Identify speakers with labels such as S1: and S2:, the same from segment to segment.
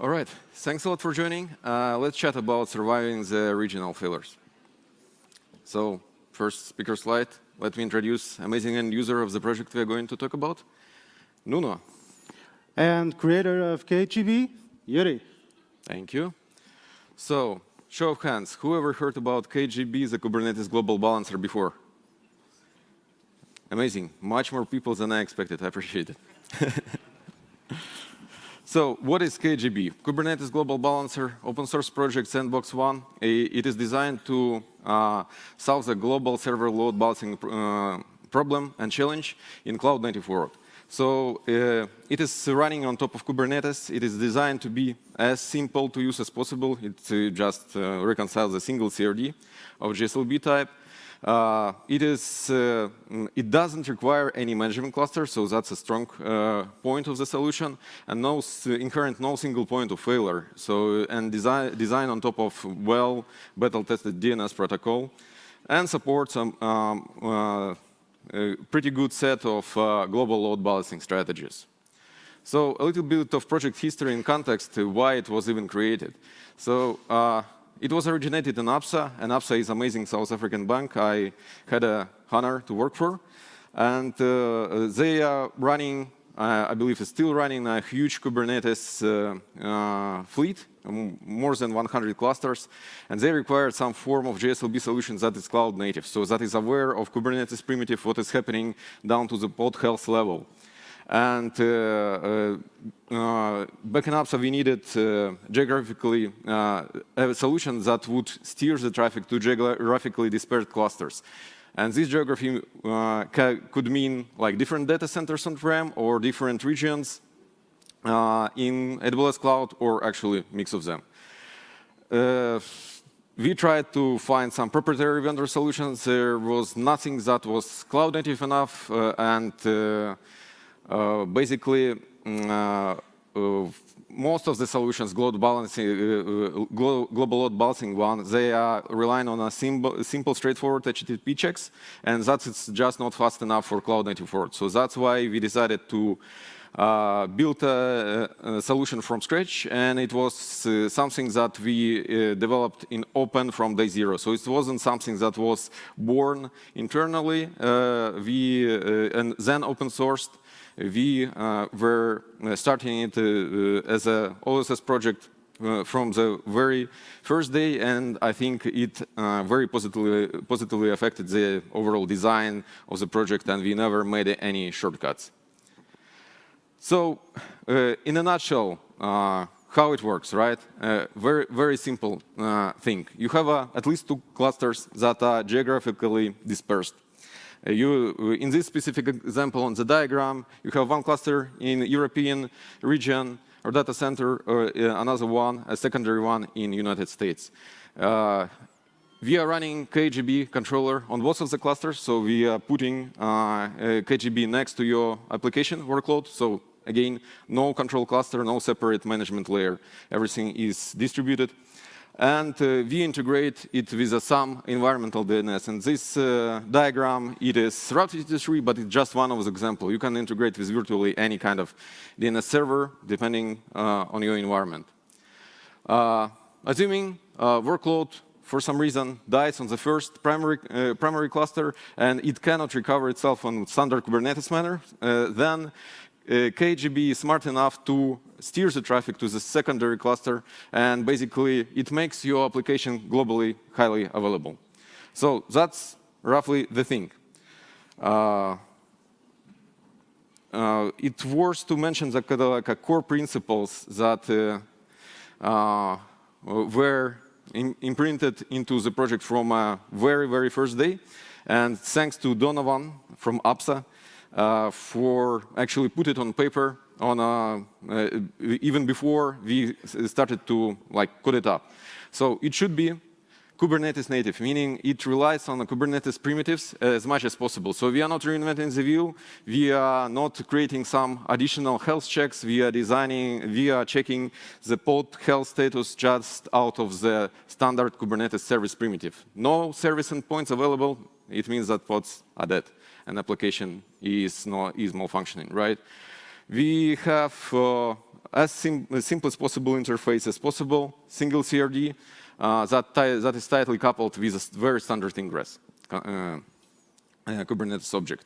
S1: All right, thanks a lot for joining. Uh, let's chat about surviving the regional failures. So first speaker slide, let me introduce amazing end user of the project we are going to talk about, Nuno.
S2: And creator of KGB, Yuri.
S1: Thank you. So, show of hands, who ever heard about KGB, the Kubernetes Global Balancer before? Amazing, much more people than I expected, I appreciate it. So what is KGB? Kubernetes Global Balancer, open source project Sandbox One. It is designed to uh, solve the global server load balancing uh, problem and challenge in cloud native world. So uh, it is running on top of Kubernetes. It is designed to be as simple to use as possible. It uh, just uh, reconciles a single CRD of GSLB type. Uh, it is uh, it doesn't require any management cluster, so that's a strong uh, point of the solution, and no inherent no single point of failure. So and design design on top of well battle-tested DNS protocol, and supports um, um, a pretty good set of uh, global load balancing strategies. So a little bit of project history and context why it was even created. So uh, it was originated in ABSA, and ABSA is amazing South African bank I had a honor to work for. And uh, they are running, uh, I believe still running a huge Kubernetes uh, uh fleet, more than 100 clusters, and they require some form of GSLB solution that is cloud native, so that is aware of Kubernetes primitive, what is happening down to the pod health level. And uh, uh, uh, back in ABSA, we needed geographically a solution that would steer the traffic to geographically dispersed clusters. And this geography uh, could mean like different data centers on-prem or different regions uh, in AWS Cloud or actually mix of them. Uh, we tried to find some proprietary vendor solutions. There was nothing that was cloud native enough and uh, basically, mm, uh, uh, most of the solutions, global balancing, uh, global load balancing one, they are relying on a simple, simple, straightforward HTTP checks, and that's just not fast enough for cloud native world. So that's why we decided to uh, build a, a, solution from scratch, and it was uh, something that we uh, developed in open from day zero. So it wasn't something that was born internally. we and then open sourced we uh, were uh, starting it uh, as a OSS project uh, from the very first day, and I think it uh, very positively, positively affected the overall design of the project, and we never made any shortcuts. So, uh, in a nutshell, how it works, right? very, very simple thing. You have at least two clusters that are geographically dispersed. You, in this specific example on the diagram, you have one cluster in European region or data center, or uh, another one, a secondary one in United States. Uh, we are running KGB controller on both of the clusters, so we are putting uh, KGB next to your application workload. So again, no control cluster, no separate management layer. Everything is distributed and uh, we integrate it with a some environmental DNS. And this uh, diagram, it is Route 53, but it's just one of the examples. You can integrate with virtually any kind of DNS server, depending uh, on your environment. Uh, assuming uh, workload for some reason dies on the first primary, uh, primary cluster and it cannot recover itself on standard Kubernetes manner, then KGB is smart enough to steer the traffic to the secondary cluster, and basically it makes your application globally highly available. So that's roughly the thing. Uh, uh, it's worth to mention the like core principles that uh, uh were in, imprinted into the project from a very, very first day. And thanks to Donovan from ABSA, uh, for actually put it on paper on uh, uh, even before we started to like code it up. So it should be Kubernetes native, meaning it relies on the Kubernetes primitives as much as possible. So we are not reinventing the wheel. We are not creating some additional health checks. We are designing, we are checking the pod health status just out of the standard Kubernetes service primitive. No service endpoints available. It means that pods are dead and application is, not, is malfunctioning, right? We have uh, as sim simple as possible interface as possible, single CRD uh, that, that is tightly coupled with a very standard ingress uh, uh, Kubernetes object.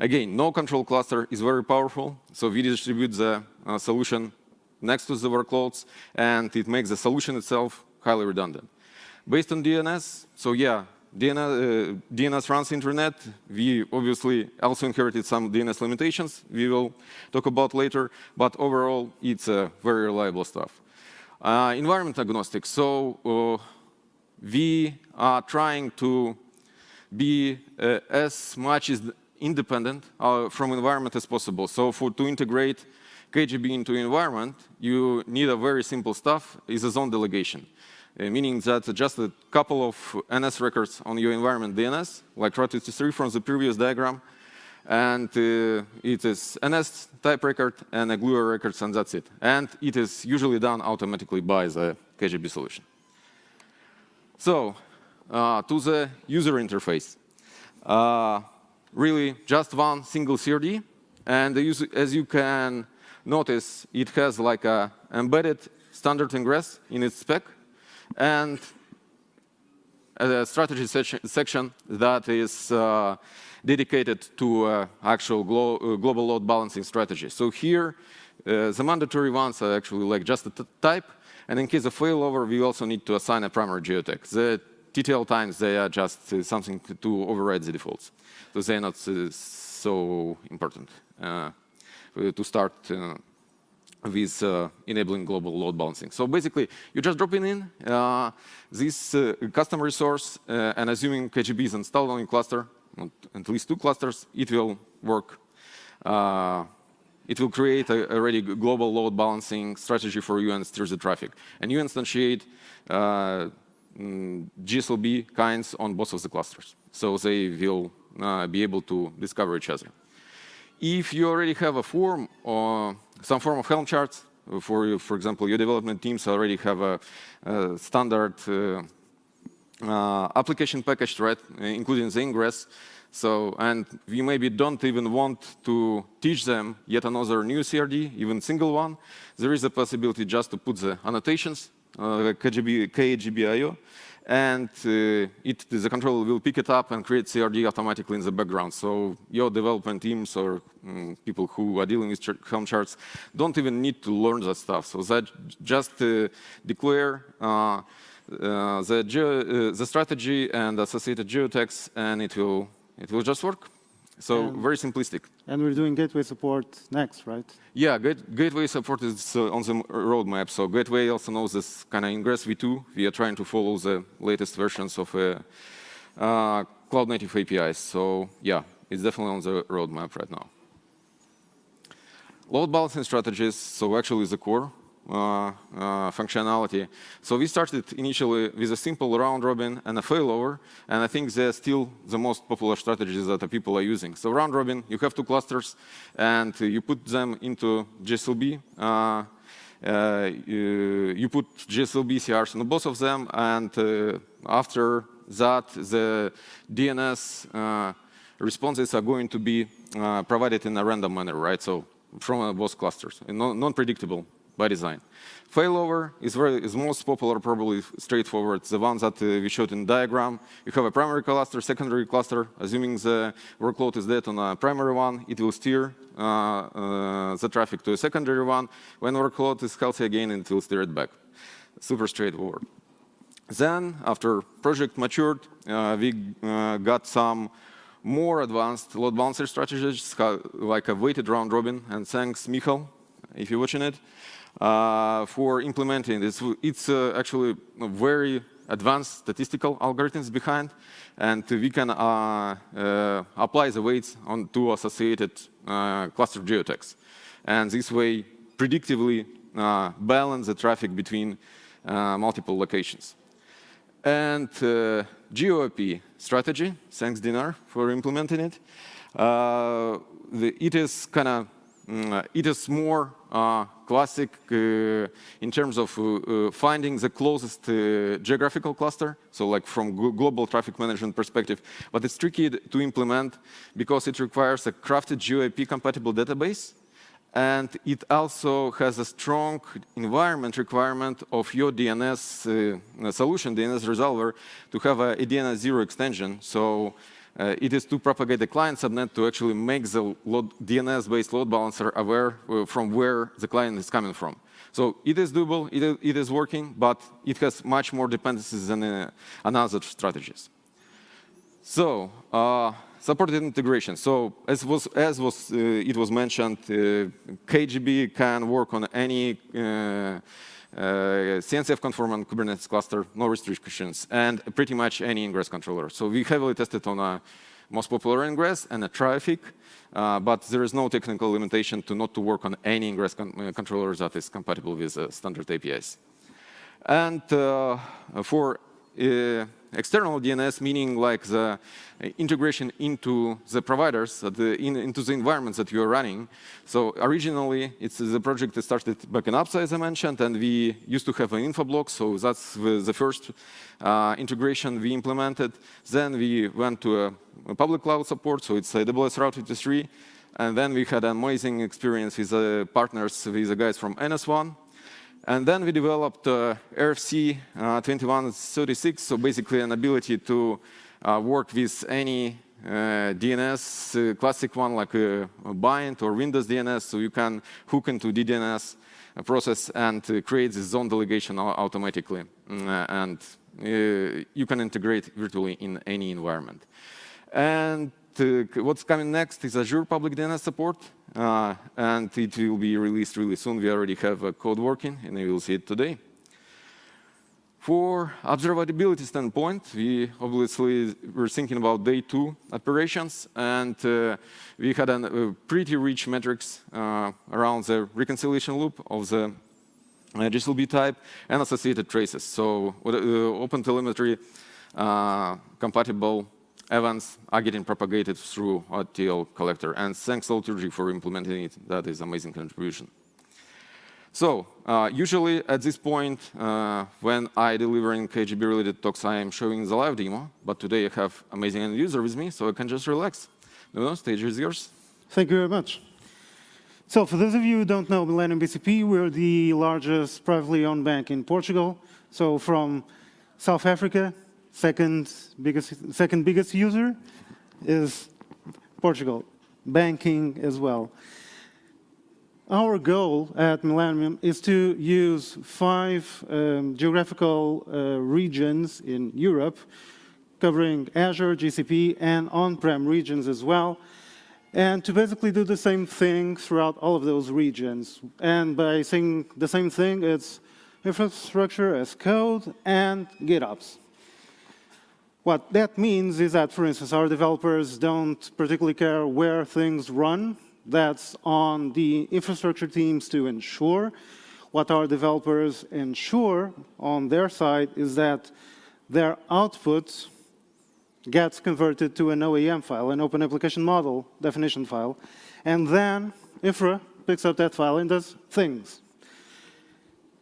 S1: Again, no control cluster is very powerful, so we distribute the uh, solution next to the workloads, and it makes the solution itself highly redundant. Based on DNS, so yeah, DNS, uh, DNS runs internet. We obviously also inherited some DNS limitations we will talk about later, but overall, it's uh, very reliable stuff. Uh, environment agnostic, so uh, we are trying to be uh, as much as independent uh, from environment as possible. So for to integrate KGB into environment, you need a very simple stuff, is a zone delegation. Uh, meaning that just a couple of NS records on your environment DNS, like Route 53 from the previous diagram, and uh, it is NS type record and a GLUA records, and that's it. And it is usually done automatically by the KGB solution. So, uh, to the user interface. Really, just one single CRD, and as you can notice, it has like a embedded standard ingress in its spec, and a strategy section that is uh, dedicated to uh, actual glo uh, global load balancing strategy. So here, uh, the mandatory ones are actually like just a type, and in case of failover, we also need to assign a primary geotech. The TTL times, they are just uh, something to override the defaults. So they're not uh, so important to start with uh, enabling global load balancing. So basically, you just drop in uh, this uh, custom resource, uh, and assuming KGB is installed on your cluster, at least two clusters, it will work. Uh, it will create a, already global load balancing strategy for you and steer the traffic. And you instantiate uh, mm, GSLB kinds on both of the clusters. So they will be able to discover each other. If you already have a form or some form of Helm charts, for, for example, your development teams already have a, a standard uh, uh, application package, right, including the ingress. So, and we maybe don't even want to teach them yet another new CRD, even single one. There is a possibility just to put the annotations, uh, KGB, KGBIO, and uh, it, the controller will pick it up and create CRD automatically in the background. So your development teams or um, people who are dealing with ch Helm charts don't even need to learn that stuff. So that just uh, declare uh, uh the, uh, the strategy and associated geotags, and it will it will just work. So and very simplistic.
S2: And we're doing gateway support next, right?
S1: Yeah, gateway support is uh, on the roadmap. So gateway also knows this kind of ingress v2. We are trying to follow the latest versions of uh, uh, cloud native APIs. So yeah, it's definitely on the roadmap right now. Load balancing strategies, so actually the core functionality. So we started initially with a simple round robin and a failover, and I think they're still the most popular strategies that the people are using. So round robin, you have two clusters, and you put them into GSLB. Uh, uh, you, you, put GSLB CRs on both of them, and uh, after that, the DNS uh, responses are going to be provided in a random manner, right? So from both clusters, non-predictable by design. Failover is, very, is most popular, probably straightforward, the one that uh, we showed in diagram. You have a primary cluster, secondary cluster. Assuming the workload is dead on a primary one, it will steer uh, uh, the traffic to a secondary one. When workload is healthy again, it will steer it back. Super straightforward. Then, after project matured, uh, we uh, got some more advanced load balancer strategies, like a weighted round robin, and thanks Michal, if you're watching it, uh, for implementing this. It's uh, actually very advanced statistical algorithms behind, and we can uh, uh apply the weights on two associated uh, cluster geotags. And this way, predictively uh, balance the traffic between multiple locations. And GeoIP strategy, thanks Dinar for implementing it. The, it is kind of Mm, it is more uh, classic uh, in terms of uh, finding the closest geographical cluster, so like from global traffic management perspective. But it's tricky to implement because it requires a crafted GeoIP compatible database And it also has a strong environment requirement of your DNS uh, solution, DNS resolver, to have a, a DNS zero extension. So uh, it is to propagate the client subnet to actually make the DNS-based load balancer aware uh, from where the client is coming from. So it is doable, it is, it is working, but it has much more dependencies than uh, another strategies. So uh, supported integration. So as was as was uh, it was mentioned, uh, KGB can work on any uh, CNCF conformant Kubernetes cluster, no restrictions, and pretty much any ingress controller. So we heavily tested on a most popular ingress and a Traefik, uh, but there is no technical limitation to not to work on any ingress con uh, controller that is compatible with uh, standard APIs. And uh, for uh, external DNS, meaning like the integration into the providers, the, in, into the environments that you are running. So originally, it's the project that started back in ABSA, as I mentioned, and we used to have an Infoblox, so that's the, the first uh, integration we implemented. Then we went to a, a, public cloud support, so it's AWS Route 53. And then we had an amazing experience with the partners, with the guys from NS1, and then we developed uh, RFC uh, 2136, so basically an ability to uh, work with any uh, DNS, classic one like Bind or Windows DNS, so you can hook into the DNS process and create the zone delegation automatically. Mm, and you can integrate virtually in any environment. And what's coming next is Azure Public DNS support, uh, and it will be released really soon. We already have a code working, and you will see it today. For observability standpoint, we obviously were thinking about day two operations, and uh, we had a uh, pretty rich metrics uh, around the reconciliation loop of the uh, GSLB type and associated traces. So uh, OpenTelemetry compatible events are getting propagated through OTEL collector. And thanks Liturgy for implementing it. That is amazing contribution. So uh, usually at this point, uh, when I deliver in KGB-related talks, I am showing the live demo. But today I have amazing end user with me, so I can just relax. No, stage is yours.
S2: Thank you very much. So for those of you who don't know Millennium BCP, we're the largest privately owned bank in Portugal. So from South Africa Second biggest, second biggest user is Portugal, banking as well. Our goal at Millennium is to use five um, geographical uh, regions in Europe, covering Azure, GCP, and on-prem regions as well, and to basically do the same thing throughout all of those regions. And by saying the same thing, it's infrastructure as code and GitOps. What that means is that, for instance, our developers don't particularly care where things run. That's on the infrastructure teams to ensure. What our developers ensure on their side is that their output gets converted to an OAM file, an Open Application Model definition file, and then Infra picks up that file and does things.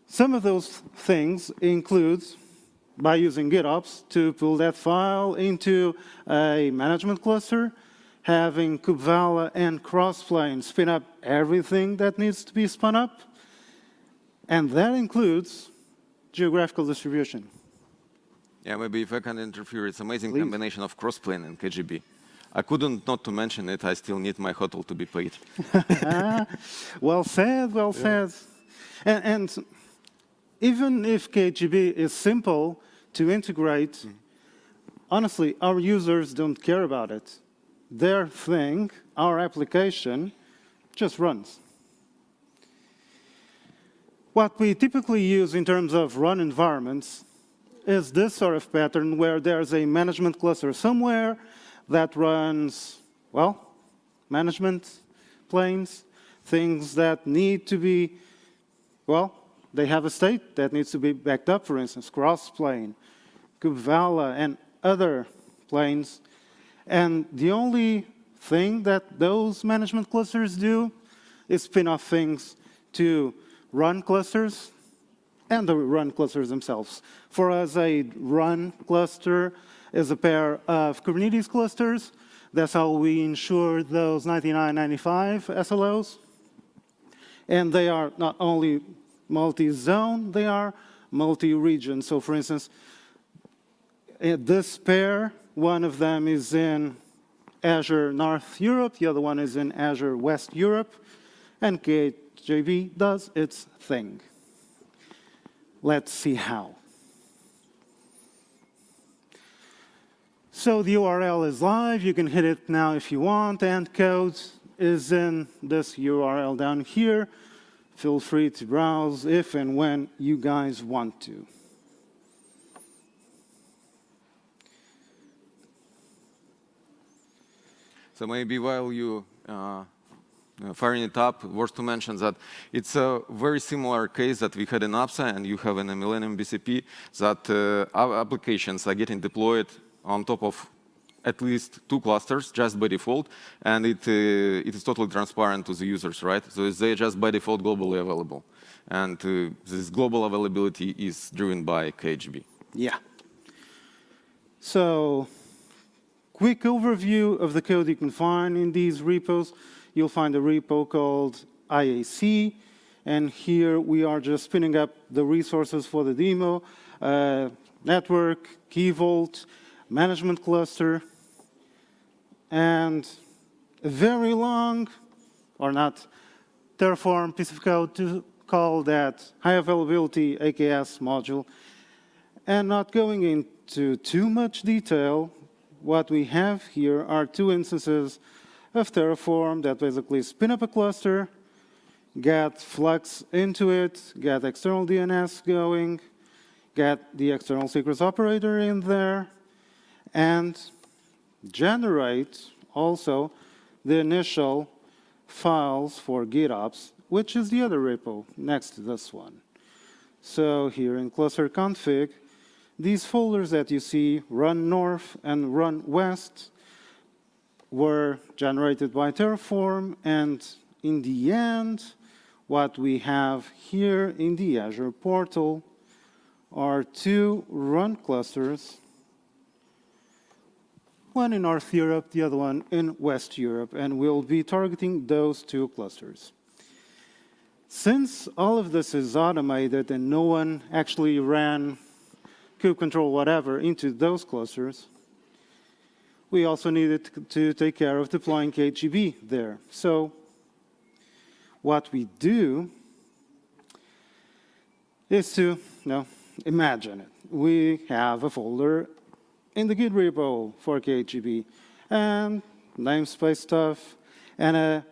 S2: Some of those things include by using GitOps to pull that file into a management cluster, having KubeVela and Crossplane spin up everything that needs to be spun up, and that includes geographical distribution.
S1: Yeah, maybe if I can interfere, it's an amazing
S2: Please.
S1: combination of Crossplane and KGB. I couldn't not to mention it, I still need my hotel to be paid.
S2: Ah, well said, well yeah. said. And, and even if KGB is simple to integrate, mm. honestly, our users don't care about it. Their thing, our application, just runs. What we typically use in terms of run environments is this sort of pattern where there's a management cluster somewhere that runs, well, management planes, things that need to be, well, they have a state that needs to be backed up, for instance, Crossplane, KubeVela, and other planes. And the only thing that those management clusters do is spin off things to run clusters and the run clusters themselves. For us, a run cluster is a pair of Kubernetes clusters. That's how we ensure those 9995 SLOs. And they are not only multi-zone, they are multi-region. So for instance, eh, this pair, one of them is in Azure North Europe, the other one is in Azure West Europe, and KGB does its thing. Let's see how. So the URL is live. You can hit it now if you want, and code is in this URL down here. Feel free to browse if and when you guys want to.
S1: So maybe while you uh, firing it up, worth to mention that it's a very similar case that we had in ABSA and you have in a Millennium BCP that uh, applications are getting deployed on top of at least two clusters just by default, and it, uh, it is totally transparent to the users, right? So they're just by default globally available. And uh, this global availability is driven by KGB.
S2: Yeah. So quick overview of the code you can find in these repos. You'll find a repo called IAC, and here we are just spinning up the resources for the demo, uh, network, key vault, management cluster, and a very long, or not, Terraform piece of code to call that high availability AKS module. And not going into too much detail, what we have here are two instances of Terraform that basically spin up a cluster, get Flux into it, get external DNS going, get the external secrets operator in there, and generate also the initial files for GitOps, which is the other repo next to this one. So here in cluster config, these folders that you see, run north and run west, were generated by Terraform, and in the end, what we have here in the Azure portal are two run clusters one in North Europe, the other one in West Europe, and we'll be targeting those two clusters. Since all of this is automated and no one actually ran kube control whatever into those clusters, we also needed to take care of deploying KGB there. So what we do is to, you know, imagine it. We have a folder in the Git repo for KGB, and namespace stuff, and a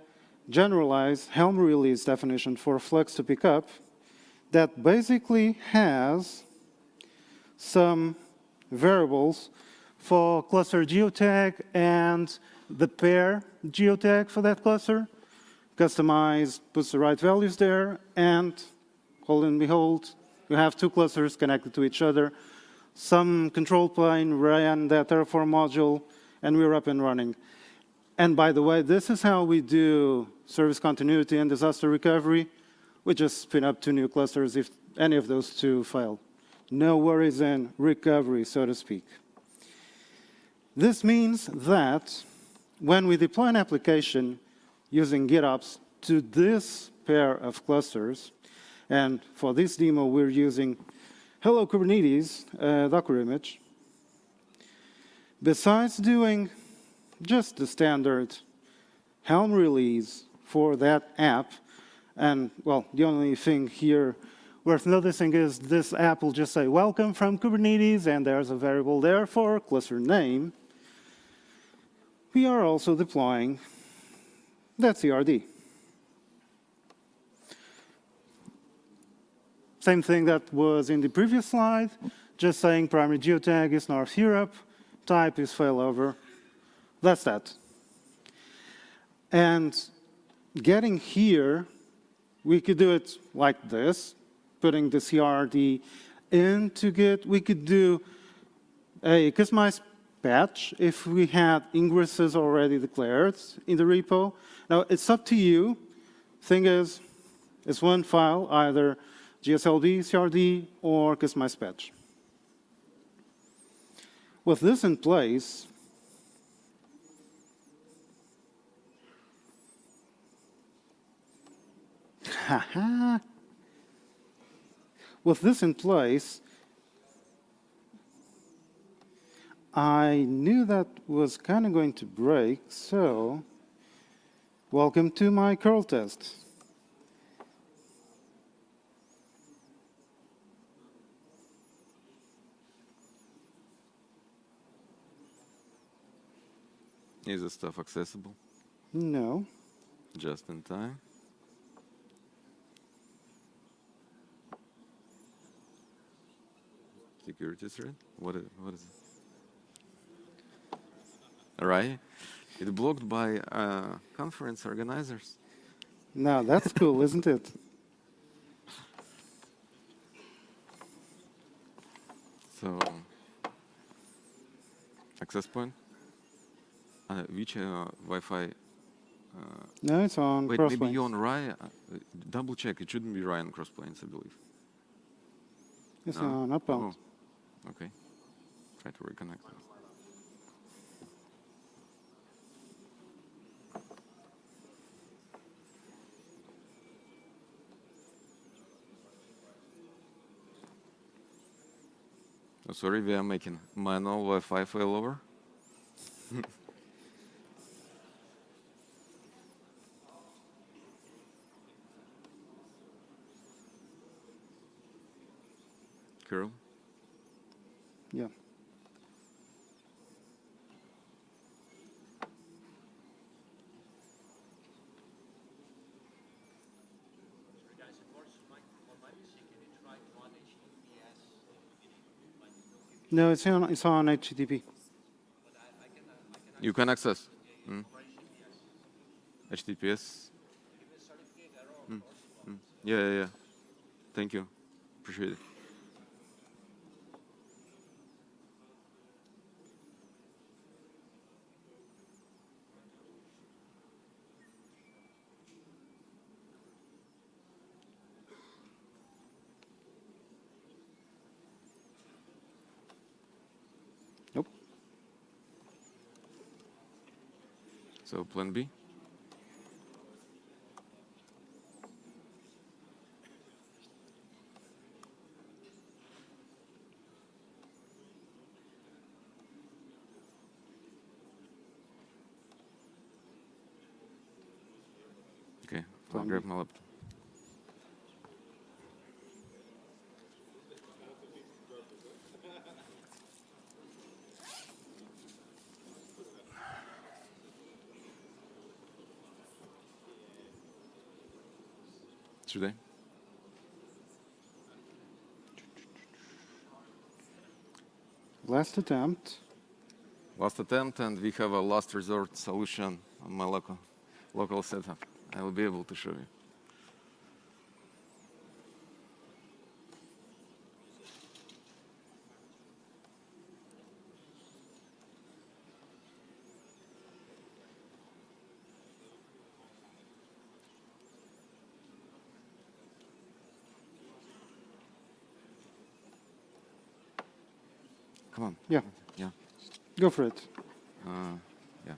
S2: generalized Helm release definition for Flux to pick up that basically has some variables for cluster geotag and the pair geotag for that cluster. Kustomize puts the right values there, and hold and behold, you have two clusters connected to each other some control plane ran that Terraform module, and we were up and running. And by the way, this is how we do service continuity and disaster recovery. We just spin up two new clusters if any of those two fail. No worries in recovery, so to speak. This means that when we deploy an application using GitOps to this pair of clusters, and for this demo, we're using Hello Kubernetes uh, Docker image. Besides doing just the standard Helm release for that app, and well, the only thing here worth noticing is this app will just say welcome from Kubernetes, and there's a variable there for cluster name. We are also deploying that CRD. Same thing that was in the previous slide, just saying primary geotag is North Europe, type is failover. That's that. And getting here, we could do it like this, putting the CRD into Git. We could do a Kustomize patch if we had ingresses already declared in the repo. Now, it's up to you. Thing is, it's one file, either GSLB, CRD, or Kustomize patch. With this in place, With this in place, I knew that was kind of going to break, so welcome to my curl test.
S1: Is the stuff accessible?
S2: No.
S1: Just in time. Security threat? What is, what is it? All right. It's blocked by uh, conference organizers.
S2: Now that's cool, isn't it?
S1: So, access point. Uh, which uh, Wi-Fi? Uh,
S2: No, it's on
S1: wait, maybe you're on Rye. Uh, double check. It shouldn't be Rye on Crossplanes, I believe.
S2: It's
S1: No?
S2: on Upbound.
S1: Oh, okay. Try to reconnect. Oh, sorry, we are making manual Wi-Fi failover. Curl.
S2: Yeah.
S3: Guys, it works on my, on my PC. Can you try HTTPS?
S2: No, it's on, it's on HTTP.
S1: You can access. Mm. HTTPS. Mm, mm. Yeah, yeah, yeah. Thank you. Appreciate it. So plan B. Okay, I'll
S2: Plan
S1: grab
S2: B.
S1: my laptop. I?
S2: Last attempt.
S1: Last attempt, and we have a last resort solution on my local, local setup. I will be able to show you. Come on.
S2: Yeah,
S1: Yeah.
S2: go for it.
S1: Uh, yeah.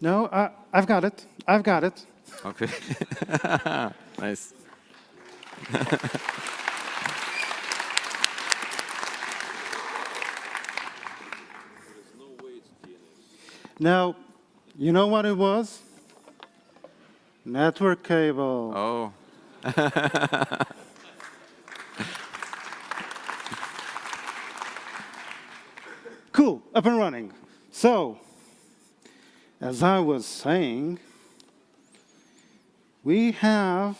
S2: No, I, I've got it. I've got it.
S1: Okay. nice.
S2: Now, you know what it was? Network cable.
S1: Oh.
S2: Cool, up and running. So, as I was saying, we have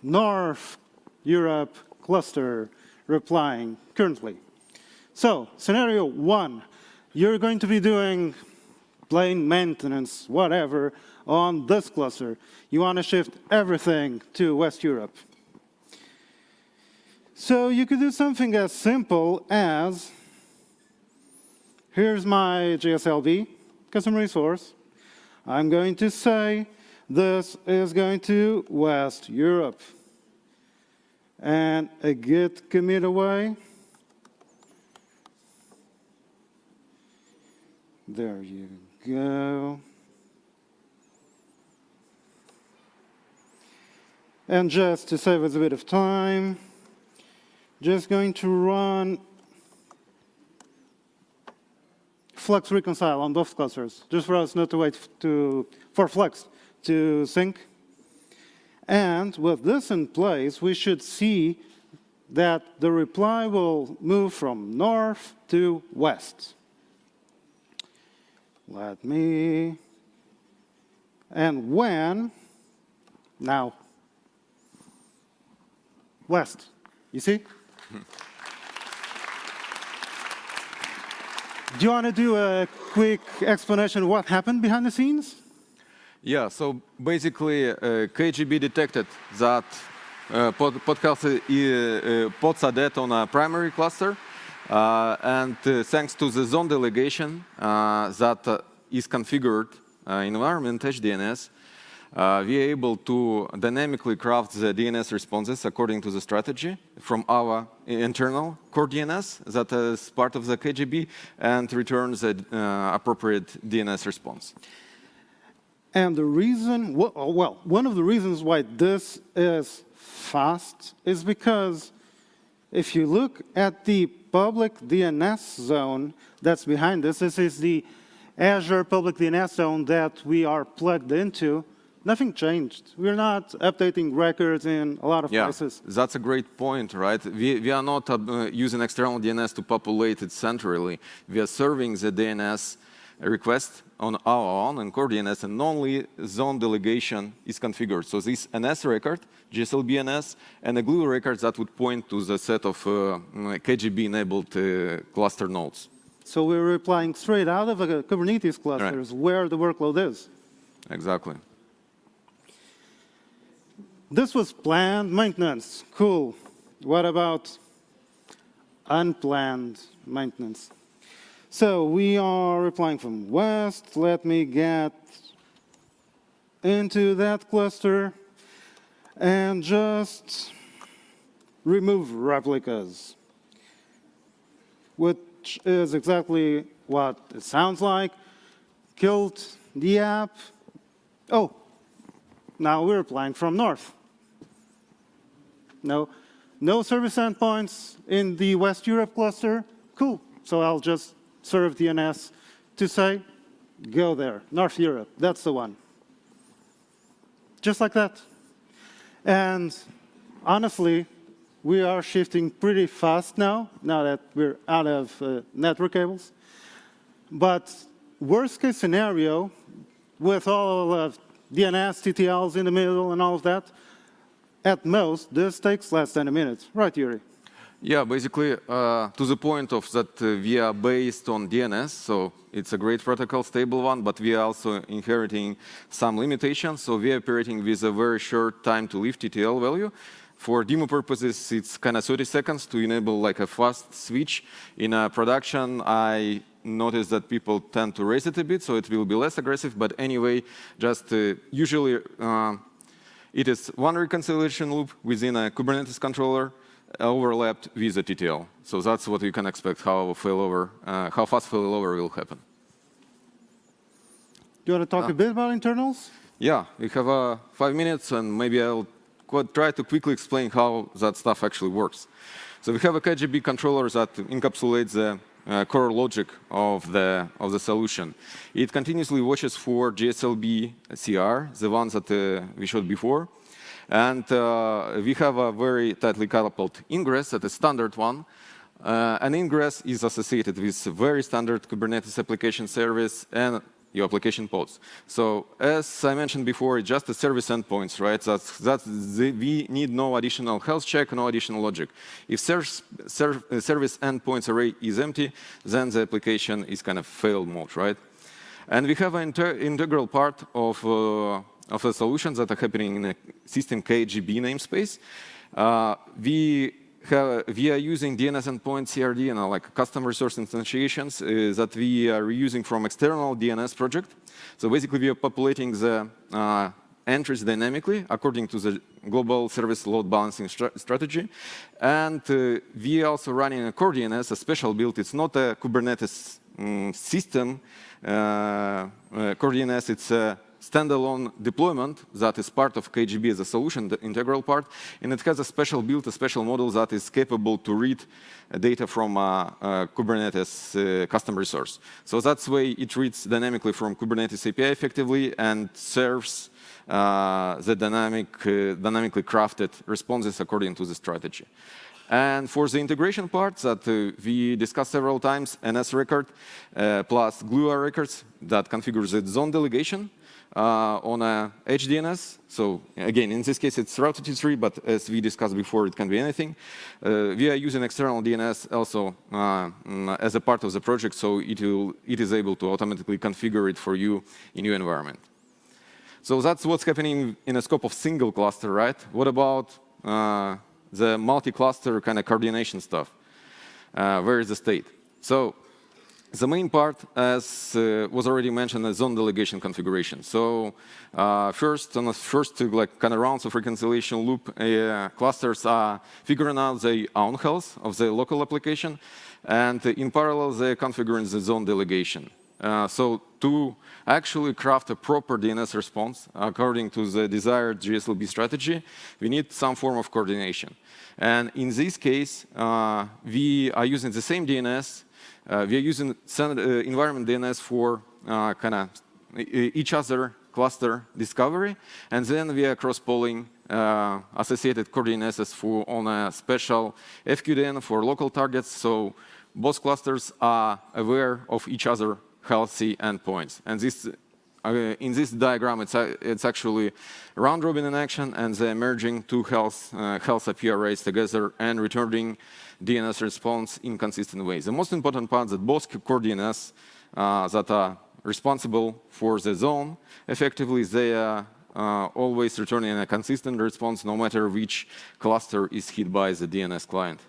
S2: North Europe cluster replying currently. So, scenario one, you're going to be doing plain maintenance, whatever, on this cluster. You want to shift everything to West Europe. So you could do something as simple as, here's my GSLB, custom resource. I'm going to say this is going to West Europe. and a git commit away. There you go. And just to save us a bit of time, just going to run Flux reconcile on both clusters, just for us not to wait to, for Flux to sync. And with this in place, we should see that the reply will move from north to west. Let me, and when, now, west, you see? do you want to do a quick explanation of what happened behind the scenes?
S1: Yeah, so basically, uh, KGB detected that uh, pod, podcast, uh, pods are dead on a primary cluster, uh, and uh, thanks to the zone delegation uh, that uh, is configured uh, environment HDNS, uh, we are able to dynamically craft the DNS responses according to the strategy from our internal core DNS that is part of the KGB and returns the uh, appropriate DNS response.
S2: And the reason, well, one of the reasons why this is fast is because if you look at the public DNS zone that's behind this, this is the Azure public DNS zone that we are plugged into, nothing changed. We're not updating records in a lot of
S1: yeah,
S2: places.
S1: That's a great point, right? We, we are not uh, using external DNS to populate it centrally. We are serving the DNS request on our own and core DNS, and only zone delegation is configured. So this NS record, GSLB NS, and a glue record that would point to the set of uh, KGB-enabled uh, cluster nodes.
S2: So we're replying straight out of a Kubernetes clusters
S1: right.
S2: where the workload is.
S1: Exactly.
S2: This was planned maintenance. Cool. What about unplanned maintenance? So we are replying from west. Let me get into that cluster and just remove replicas, which is exactly what it sounds like. Killed the app. Oh, now we're applying from north. No, no service endpoints in the West Europe cluster. Cool. So I'll just serve DNS to say, go there, North Europe, that's the one. Just like that. And honestly, we are shifting pretty fast now, now that we're out of uh, network cables. But worst case scenario, with all of DNS, TTLs in the middle and all of that, at most, this takes less than a minute. Right, Yuri?
S1: Yeah, basically, uh, to the point of that uh, we are based on DNS, so it's a great protocol, stable one, but we are also inheriting some limitations. So we are operating with a very short time to live TTL value. For demo purposes, it's kind of 30 seconds to enable like a fast switch. In a production, I notice that people tend to raise it a bit, so it will be less aggressive. But anyway, just uh, usually uh, it is one reconciliation loop within a Kubernetes controller overlapped with the TTL. So that's what you can expect how failover, uh, how fast failover will happen.
S2: Do you want to talk
S1: uh,
S2: a bit about internals?
S1: Yeah, we have uh, five minutes, and maybe I'll try to quickly explain how that stuff actually works. So we have a KGB controller that encapsulates the uh, core logic of the of the solution. It continuously watches for GSLB CR, the ones that uh, we showed before, and uh, we have a very tightly coupled ingress, that is standard one. Uh, an ingress is associated with very standard Kubernetes application service and your application pods. So as I mentioned before, just the service endpoints, right? That's, that's the, we need no additional health check, no additional logic. If ser ser service endpoints array is empty, then the application is kind of failed mode, right? And we have an integral part of, uh, of the solutions that are happening in a system KGB namespace. Uh, we have, we are using DNS endpoint CRD and like custom resource instantiations uh, that we are reusing from external DNS project. So basically, we are populating the uh, entries dynamically according to the global service load balancing stra strategy. And uh, we are also running a core DNS, a special build. It's not a Kubernetes um, system. Uh, uh, core DNS, it's a standalone deployment that is part of KGB as a solution, the integral part, and it has a special build, a special model that is capable to read uh, data from a, a Kubernetes uh, custom resource. So that's way it reads dynamically from Kubernetes API effectively and serves uh, the dynamic, uh, dynamically crafted responses according to the strategy. And for the integration part that uh, we discussed several times, NS record uh, plus GlueR records that configures the zone delegation uh, on a edge DNS. So again, in this case, it's routed to 3, but as we discussed before, it can be anything. Uh, we are using external DNS also uh, as a part of the project, so it, will, it is able to automatically configure it for you in your environment. So that's what's happening in a scope of single cluster, right? What about uh, the multi-cluster kind of coordination stuff? Uh, where is the state? So the main part, as uh, was already mentioned, is zone delegation configuration. So uh, first, on the first like kind of rounds of reconciliation loop, uh, clusters are figuring out the own health of the local application, and in parallel, they're configuring the zone delegation. Uh, so to actually craft a proper DNS response according to the desired GSLB strategy, we need some form of coordination. And in this case, uh, we are using the same DNS uh, we are using uh, environment DNS for uh, kind of each other cluster discovery, and then we are cross-polling uh, associated core for on a special FQDN for local targets. So both clusters are aware of each other healthy endpoints. And this, uh, in this diagram, it's, uh, it's actually round robin in action, and the merging two health health IP arrays together and returning DNS response in consistent ways. The most important part is that both core DNS uh, that are responsible for the zone, effectively they are uh, always returning a consistent response no matter which cluster is hit by the DNS client.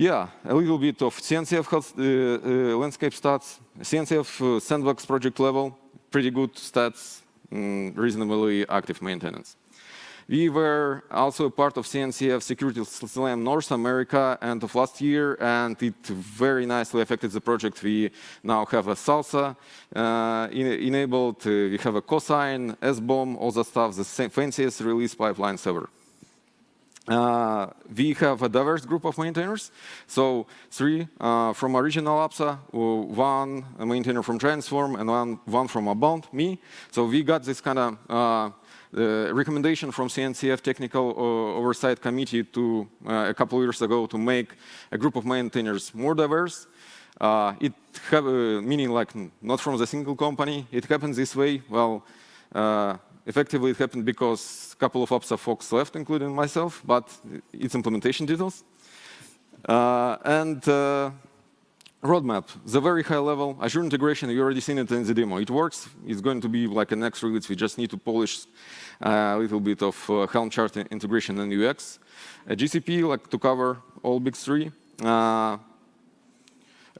S1: Yeah, a little bit of CNCF uh, uh, landscape stats. CNCF uh, sandbox project level, pretty good stats, mm, reasonably active maintenance. We were also a part of CNCF Security Slam North America end of last year, and it very nicely affected the project. We now have a SLSA uh, enabled, uh, we have a cosign, SBOM, all the stuff, the fanciest release pipelines ever. Uh, we have a diverse group of maintainers. So three uh, from original ABSA, one maintainer from Transform, and one, one from Upbound, me. So we got this kind of uh, recommendation from CNCF Technical uh, Oversight Committee to uh, a couple years ago to make a group of maintainers more diverse. Uh, it have uh, meaning like not from the single company. It happens this way. Well, uh, effectively it happened because a couple of ABSA folks left, including myself, but it's implementation details. Uh, and roadmap, the very high level Azure integration, you already seen it in the demo. It works. It's going to be like a next release. We just need to polish uh, a little bit of uh, Helm chart integration and UX. A GCP, like to cover all big three. Uh,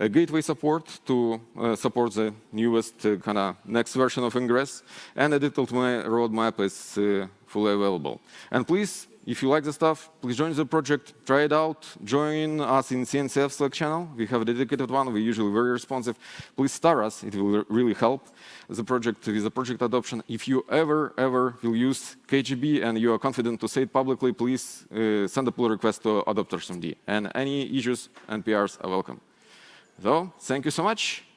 S1: gateway support to uh, support the newest uh, kind of next version of Ingress, and a detailed roadmap is uh, fully available. And please if you like the stuff, please join the project, try it out, join us in CNCF Slack channel. We have a dedicated one, we're usually very responsive. Please star us, it will really help the project with the project adoption. If you ever, ever will use KGB and you are confident to say it publicly, please uh, send a pull request to adopters.md. And any issues and PRs are welcome. So, thank you so much.